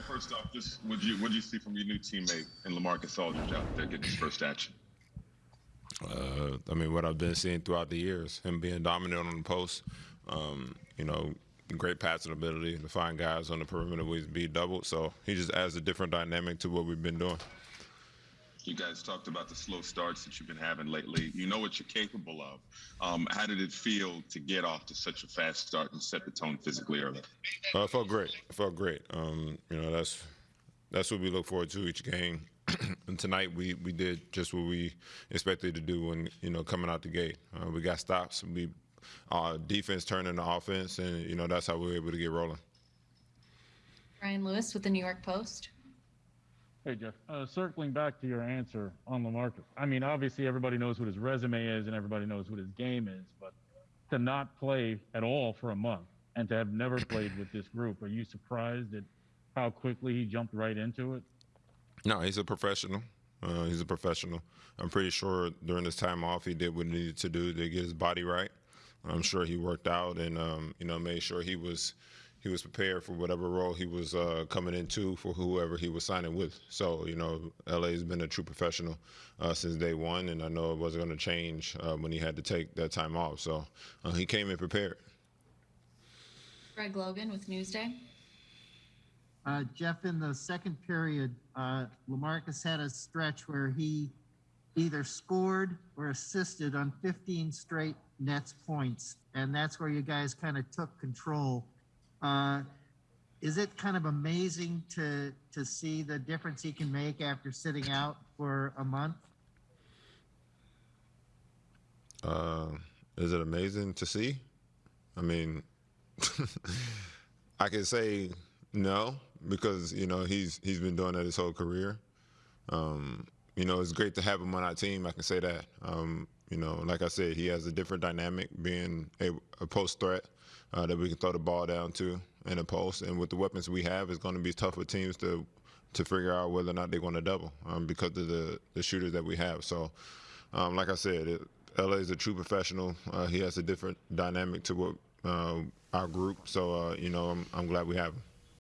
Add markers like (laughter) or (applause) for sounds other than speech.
First off, just what you what you see from your new teammate in LaMarcus Aldridge out there getting his first action? Uh, I mean, what I've been seeing throughout the years, him being dominant on the post, um, you know, great passing ability to find guys on the perimeter his beat doubled. So he just adds a different dynamic to what we've been doing. You guys talked about the slow starts that you've been having lately. You know what you're capable of. Um, how did it feel to get off to such a fast start and set the tone physically early? Uh, it felt great. It felt great. Um, you know, that's that's what we look forward to each game. (clears throat) and tonight we, we did just what we expected to do when you know coming out the gate. Uh, we got stops. We uh, defense turned into offense, and you know that's how we were able to get rolling. Brian Lewis with the New York Post. Hey, Jeff. Uh, circling back to your answer on LaMarcus. I mean, obviously everybody knows what his resume is and everybody knows what his game is, but to not play at all for a month and to have never played with this group, are you surprised at how quickly he jumped right into it? No, he's a professional. Uh, he's a professional. I'm pretty sure during this time off, he did what he needed to do to get his body right. I'm sure he worked out and um, you know made sure he was he was prepared for whatever role he was uh, coming into for whoever he was signing with. So you know, LA's been a true professional uh, since day one, and I know it wasn't going to change uh, when he had to take that time off. So uh, he came in prepared. Greg Logan with Newsday. Uh, Jeff, in the second period, uh, LaMarcus had a stretch where he either scored or assisted on 15 straight Nets points, and that's where you guys kind of took control. Uh, is it kind of amazing to to see the difference he can make after sitting out for a month? Uh, is it amazing to see? I mean, (laughs) I can say no because you know he's he's been doing that his whole career. Um, you know, it's great to have him on our team. I can say that. Um, you know, like I said, he has a different dynamic, being a, a post threat uh, that we can throw the ball down to in a post. And with the weapons we have, it's going to be tough for teams to to figure out whether or not they're going to double um, because of the the shooters that we have. So, um, like I said, it, LA is a true professional. Uh, he has a different dynamic to what uh, our group. So, uh, you know, I'm, I'm glad we have him.